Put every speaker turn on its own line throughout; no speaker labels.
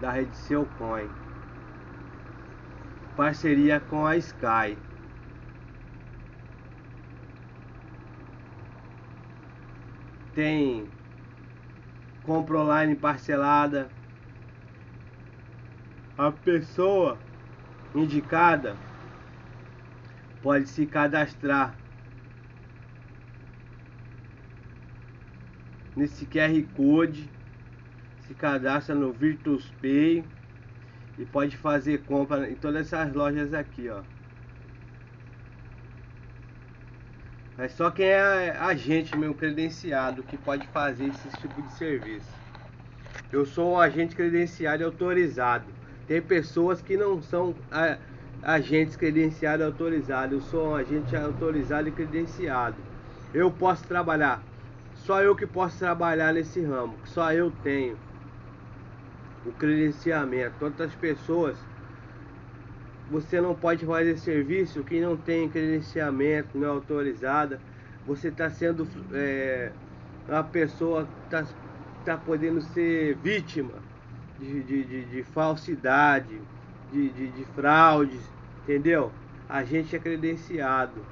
da rede Seu Coin. Parceria com a Sky. Tem compra online parcelada. A pessoa indicada pode se cadastrar nesse QR Code, se cadastra no Virtus Pay e pode fazer compra em todas essas lojas aqui, ó. Mas só quem é agente meu credenciado que pode fazer esse tipo de serviço. Eu sou um agente credenciado e autorizado. Tem pessoas que não são agentes credenciados autorizados. Eu sou um agente autorizado e credenciado. Eu posso trabalhar. Só eu que posso trabalhar nesse ramo. Só eu tenho o credenciamento. Outras pessoas você não pode fazer serviço que não tem credenciamento, não é autorizada. Você está sendo é, uma pessoa que está tá podendo ser vítima de, de, de, de falsidade, de, de, de fraudes, entendeu? A gente é credenciado.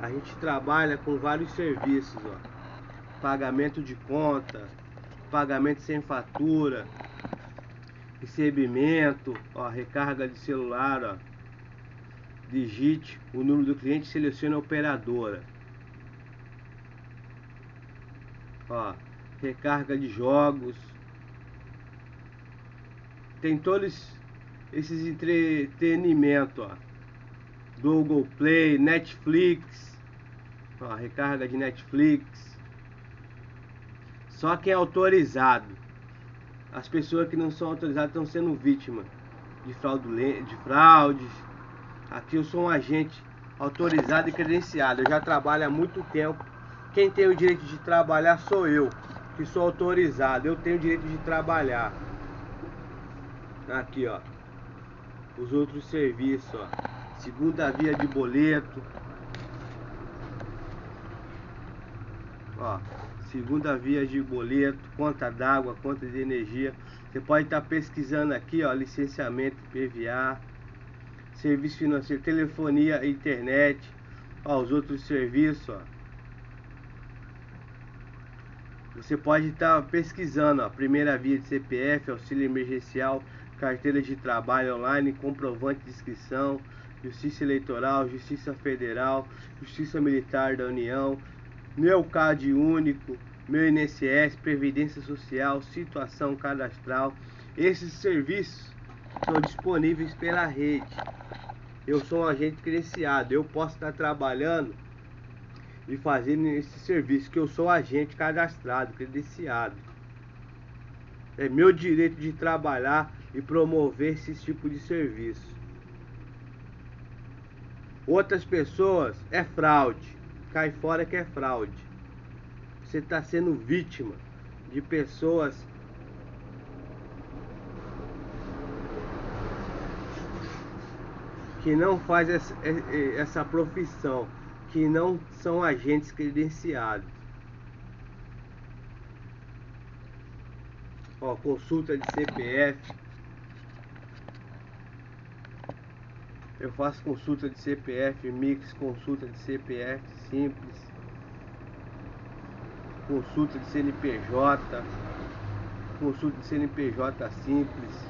A gente trabalha com vários serviços, ó. Pagamento de conta, pagamento sem fatura, recebimento, ó, recarga de celular, ó. Digite o número do cliente, selecione a operadora. Ó, recarga de jogos. Tem todos esses entretenimentos, ó. Google Play, Netflix. Ó, recarga de Netflix. Só quem é autorizado as pessoas que não são autorizadas estão sendo vítimas de, de fraudes. Aqui eu sou um agente autorizado e credenciado. Eu já trabalho há muito tempo. Quem tem o direito de trabalhar sou eu, que sou autorizado. Eu tenho o direito de trabalhar. Aqui, ó. Os outros serviços, ó. Segunda via de boleto. Ó segunda via de boleto, conta d'água, conta de energia. Você pode estar pesquisando aqui, ó, licenciamento PVA, serviço financeiro, telefonia, internet, ó, os outros serviços, ó. Você pode estar pesquisando, ó, primeira via de CPF, auxílio emergencial, carteira de trabalho online, comprovante de inscrição, Justiça Eleitoral, Justiça Federal, Justiça Militar da União, meu CAD único, meu INSS, Previdência Social, situação cadastral. Esses serviços são disponíveis pela rede. Eu sou um agente credenciado, eu posso estar trabalhando e fazendo esse serviço, que eu sou agente cadastrado, credenciado. É meu direito de trabalhar e promover esse tipo de serviço. Outras pessoas é fraude cai fora que é fraude. Você está sendo vítima de pessoas que não faz essa, é, é, essa profissão, que não são agentes credenciados. Ó, consulta de CPF, Eu faço consulta de CPF Mix, consulta de CPF simples, consulta de CNPJ, consulta de CNPJ simples.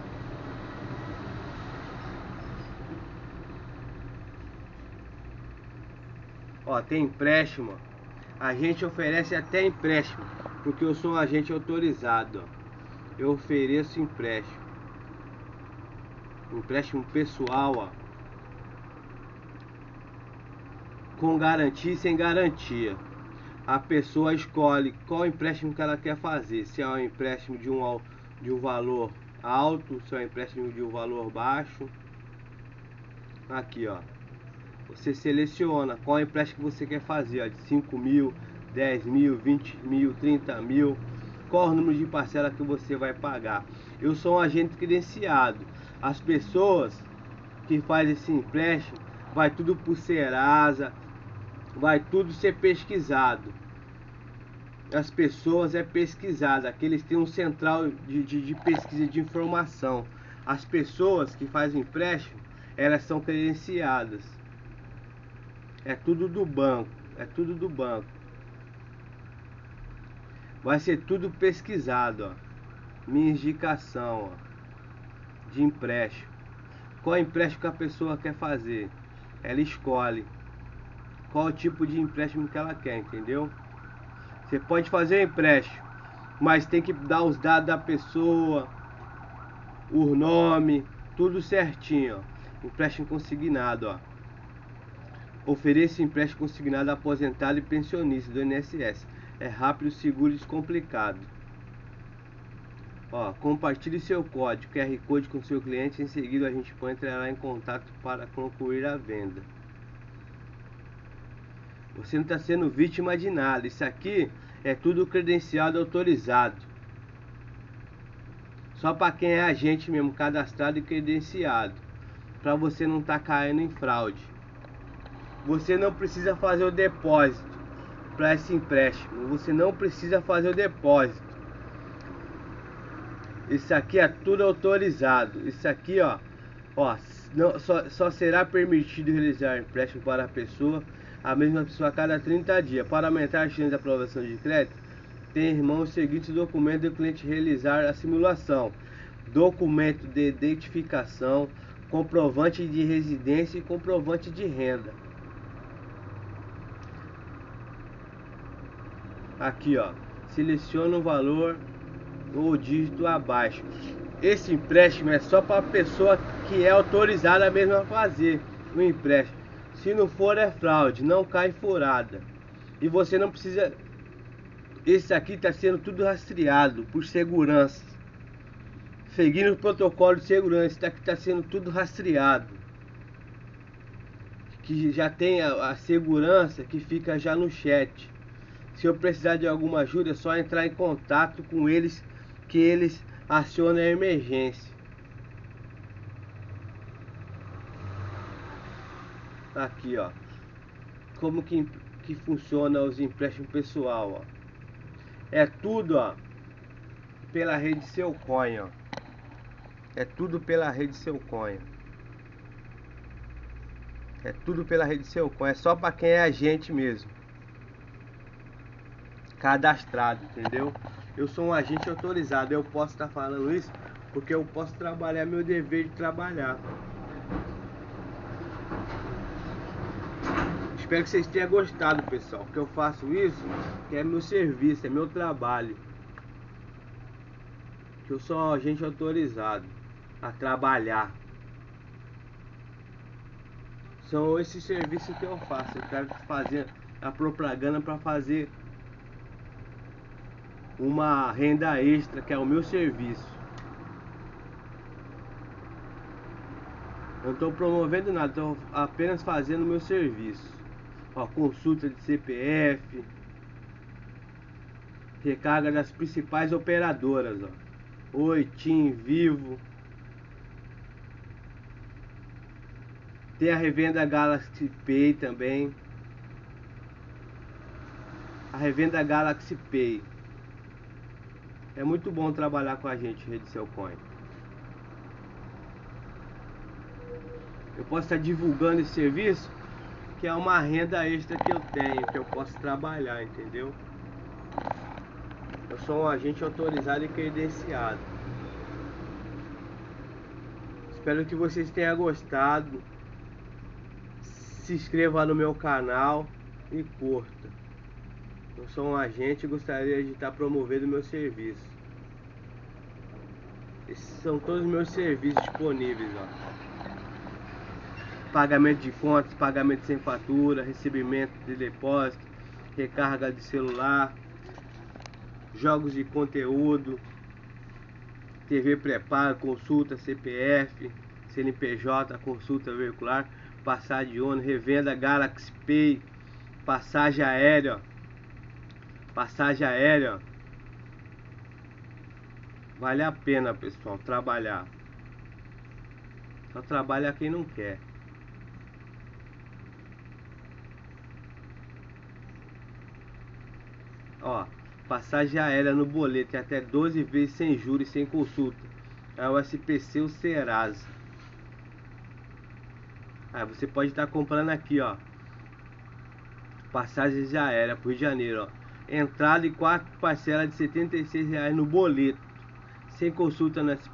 Ó, tem empréstimo. A gente oferece até empréstimo, porque eu sou um agente autorizado. Ó. Eu ofereço empréstimo. Empréstimo pessoal, ó. Com garantia e sem garantia. A pessoa escolhe qual empréstimo que ela quer fazer, se é um empréstimo de um, de um valor alto, se é um empréstimo de um valor baixo. Aqui, ó. Você seleciona qual empréstimo você quer fazer, ó, de 5 mil, 10 mil, 20 mil, 30 mil. Qual o número de parcela que você vai pagar. Eu sou um agente credenciado. As pessoas que fazem esse empréstimo vai tudo por Serasa, vai tudo ser pesquisado. as pessoas é pesquisada, aqui eles têm um central de, de, de pesquisa de informação. As pessoas que fazem empréstimo, elas são credenciadas. É tudo do banco, é tudo do banco. Vai ser tudo pesquisado, ó. Minha indicação, ó, de empréstimo. Qual empréstimo que a pessoa quer fazer? Ela escolhe qual tipo de empréstimo que ela quer, entendeu? Você pode fazer empréstimo, mas tem que dar os dados da pessoa, o nome, tudo certinho, ó. Empréstimo consignado, ó. Ofereça empréstimo consignado a aposentado e pensionista do INSS. É rápido, seguro e descomplicado. Ó, compartilhe seu código QR Code com seu cliente. Em seguida, a gente pode entrar em contato para concluir a venda. Você não está sendo vítima de nada. Isso aqui é tudo credenciado autorizado. Só para quem é agente mesmo, cadastrado e credenciado. Para você não estar tá caindo em fraude. Você não precisa fazer o depósito para esse empréstimo. Você não precisa fazer o depósito. Isso aqui é tudo autorizado. Isso aqui, ó, ó, não, só, só será permitido realizar empréstimo para a pessoa a mesma pessoa a cada 30 dias. Para aumentar a chance de aprovação de crédito, tem em mão os seguintes documentos do cliente realizar a simulação: documento de identificação, comprovante de residência e comprovante de renda. Aqui, ó, seleciona o valor ou dígito abaixo. Esse empréstimo é só para a pessoa que é autorizada mesmo a fazer o empréstimo. Se não for é fraude, não cai furada. E você não precisa. Esse aqui está sendo tudo rastreado por segurança. Seguindo o protocolo de segurança, isso aqui está sendo tudo rastreado. Que já tem a, a segurança que fica já no chat. Se eu precisar de alguma ajuda, é só entrar em contato com eles que eles acionam a emergência. Aqui, ó. Como que, que funciona os empréstimos pessoal, ó. É tudo, ó, pela rede Seu Coin, ó. É tudo pela rede Seu Coin. É tudo pela rede Seu Coin. É só para quem é agente mesmo. Cadastrado, entendeu? Eu sou um agente autorizado. Eu posso estar falando isso porque eu posso trabalhar meu dever de trabalhar. Espero que vocês tenham gostado, pessoal. Que eu faço isso, que é meu serviço, é meu trabalho. Que eu sou agente autorizado a trabalhar. São esses serviços que eu faço. Eu quero fazer a propaganda para fazer uma renda extra, que é o meu serviço. Eu não estou promovendo nada, estou apenas fazendo o meu serviço. Ó, consulta de CPF, recarga das principais operadoras, ó. Oi, Tim, Vivo. Tem a revenda Galaxy Pay também. A revenda Galaxy Pay. É muito bom trabalhar com a gente, Rede Coin. Eu posso estar divulgando esse serviço que é uma renda extra que eu tenho, que eu posso trabalhar, entendeu? Eu sou um agente autorizado e credenciado. Espero que vocês tenham gostado. Se inscreva no meu canal e curta. Eu sou um agente e gostaria de estar promovendo meu serviço. Esses são todos os meus serviços disponíveis, ó pagamento de contas, pagamento sem fatura, recebimento de depósito, recarga de celular, jogos de conteúdo, TV preparo, consulta CPF, CNPJ, consulta veicular, passagem de ônibus, revenda Galaxy Pay, passagem aérea, passagem aérea. Vale a pena, pessoal, trabalhar. Só trabalha quem não quer. Passagem aérea no boleto, até 12 vezes sem juros, sem consulta. É o SPC o Serasa. Aí você pode estar comprando aqui, ó. Passagens aérea pro Rio de Janeiro, ó. Entrada e quatro parcelas de 76 reais no boleto. Sem consulta no SPC.